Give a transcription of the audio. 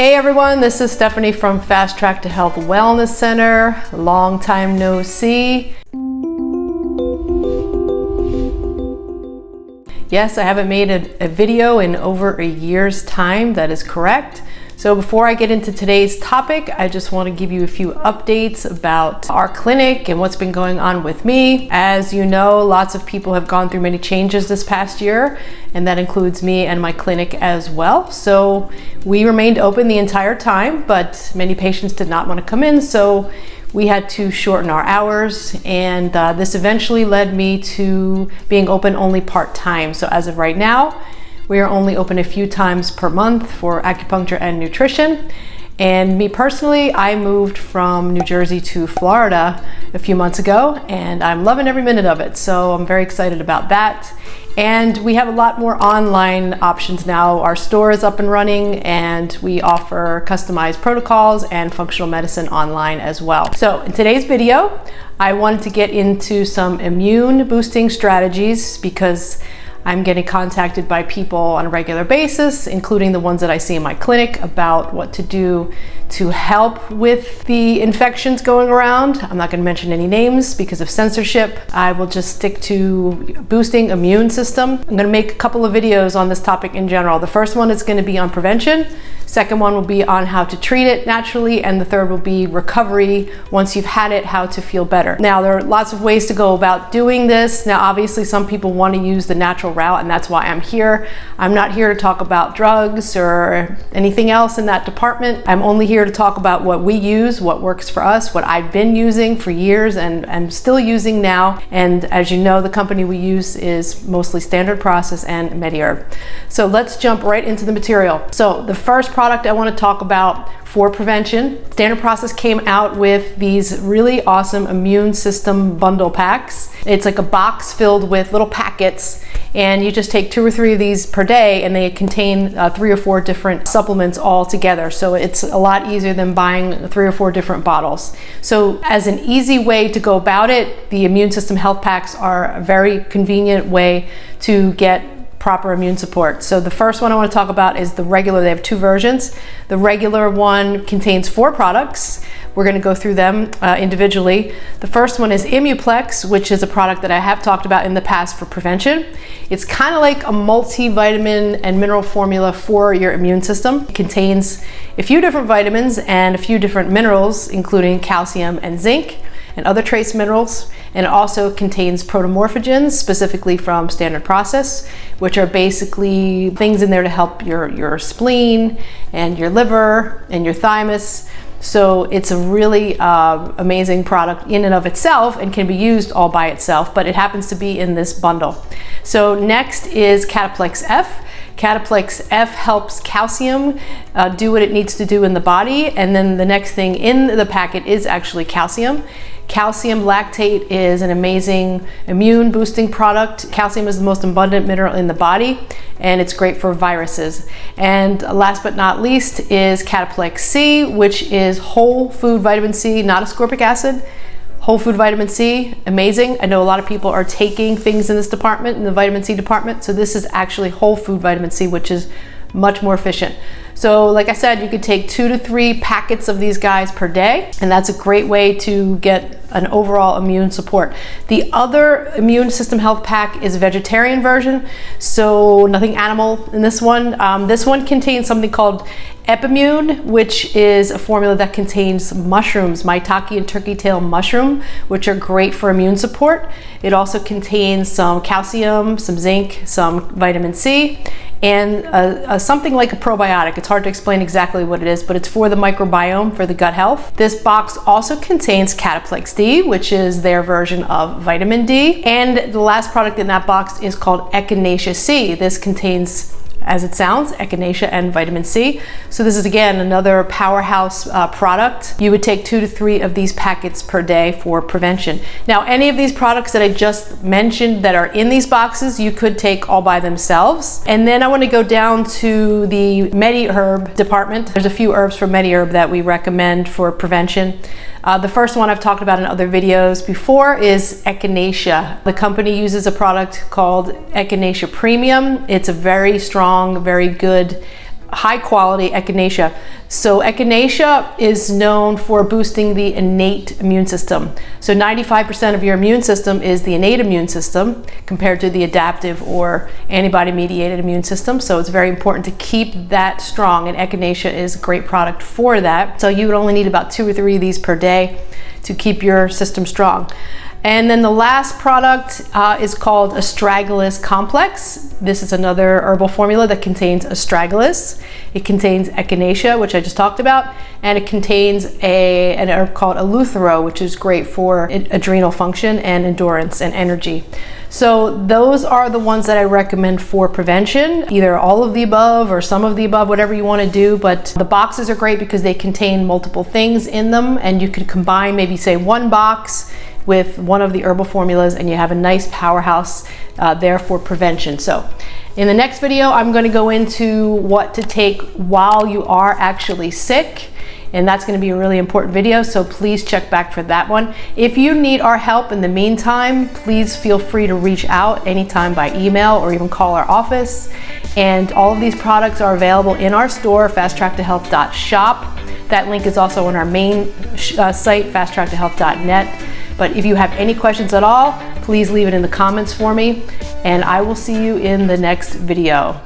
Hey everyone, this is Stephanie from Fast Track to Health Wellness Center. Long time no see. Yes, I haven't made a, a, video in over a year's time, that is correct. So before I get into today's topic, I just want to give you a few updates about our clinic and what's been going on with me. As you know, lots of people have gone through many changes this past year, and that includes me and my clinic as well. So we remained open the entire time, but many patients did not want to come in. So we had to shorten our hours and uh, this eventually led me to being open only part-time. So as of right now, we are only open a few times per month for acupuncture and nutrition. And me personally, I moved from New Jersey to Florida a few months ago and I'm loving every minute of it. So I'm very excited about that. And we have a lot more online options now. Our store is up and running and we offer customized protocols and functional medicine online as well. So in today's video, I wanted to get into some immune boosting strategies because I'm getting contacted by people on a regular basis, including the ones that I see in my clinic about what to do to help with the infections going around. I'm not gonna mention any names because of censorship. I will just stick to boosting immune system. I'm gonna make a couple of videos on this topic in general. The first one is gonna be on prevention. Second one will be on how to treat it naturally. And the third will be recovery. Once you've had it, how to feel better. Now, there are lots of ways to go about doing this. Now, obviously some people want to use the natural route and that's why I'm here. I'm not here to talk about drugs or anything else in that department. I'm only here to talk about what we use, what works for us, what I've been using for years and I'm still using now. And as you know, the company we use is mostly standard process and MediHerb. So let's jump right into the material. So the first product I want to talk about for prevention. Standard Process came out with these really awesome immune system bundle packs. It's like a box filled with little packets and you just take two or three of these per day and they contain uh, three or four different supplements all together. So it's a lot easier than buying three or four different bottles. So as an easy way to go about it, the immune system health packs are a very convenient way to get proper immune support. So the first one I want to talk about is the regular. They have two versions. The regular one contains four products. We're going to go through them uh, individually. The first one is Immuplex, which is a product that I have talked about in the past for prevention. It's kind of like a multivitamin and mineral formula for your immune system. It contains a few different vitamins and a few different minerals, including calcium and zinc and other trace minerals. And it also contains protomorphogens, specifically from Standard Process, which are basically things in there to help your, your spleen and your liver and your thymus. So it's a really uh, amazing product in and of itself and can be used all by itself, but it happens to be in this bundle. So next is Cataplex F. Cataplex F helps calcium uh, do what it needs to do in the body. And then the next thing in the packet is actually calcium. Calcium lactate is an amazing immune boosting product. Calcium is the most abundant mineral in the body and it's great for viruses. And last but not least is Cataplex C, which is whole food vitamin C, not ascorbic acid. Whole food vitamin C, amazing. I know a lot of people are taking things in this department, in the vitamin C department. So this is actually whole food vitamin C, which is much more efficient. So like I said, you could take two to three packets of these guys per day, and that's a great way to get an overall immune support. The other immune system health pack is a vegetarian version, so nothing animal in this one. Um, this one contains something called Epimune, which is a formula that contains mushrooms, maitake and turkey tail mushroom, which are great for immune support. It also contains some calcium, some zinc, some vitamin C, and a, a, something like a probiotic. It's hard to explain exactly what it is, but it's for the microbiome, for the gut health. This box also contains Cataplex D, which is their version of vitamin D. And the last product in that box is called Echinacea C. This contains as it sounds, echinacea and vitamin C. So this is again another powerhouse uh, product. You would take two to three of these packets per day for prevention. Now any of these products that I just mentioned that are in these boxes, you could take all by themselves. And then I want to go down to the MediHerb department. There's a few herbs from MediHerb that we recommend for prevention. Uh, the first one I've talked about in other videos before is Echinacea. The company uses a product called Echinacea Premium. It's a very strong, very good high quality echinacea. So echinacea is known for boosting the innate immune system. So 95% of your immune system is the innate immune system compared to the adaptive or antibody mediated immune system. So it's very important to keep that strong and echinacea is a great product for that. So you would only need about two or three of these per day to keep your system strong. And then the last product uh, is called Astragalus Complex. This is another herbal formula that contains astragalus. It contains echinacea, which I just talked about, and it contains a, an herb called eleuthero, which is great for adrenal function and endurance and energy. So those are the ones that I recommend for prevention, either all of the above or some of the above, whatever you want to do. But the boxes are great because they contain multiple things in them and you can combine maybe say one box with one of the herbal formulas and you have a nice powerhouse uh, there for prevention. So in the next video, I'm gonna go into what to take while you are actually sick and that's going to be a really important video so please check back for that one. If you need our help in the meantime please feel free to reach out anytime by email or even call our office. And all of these products are available in our store fasttracktohealth.shop that link is also on our main uh, site fasttracktohealth.net but if you have any questions at all, please leave it in the comments for me and I will see you in the next video.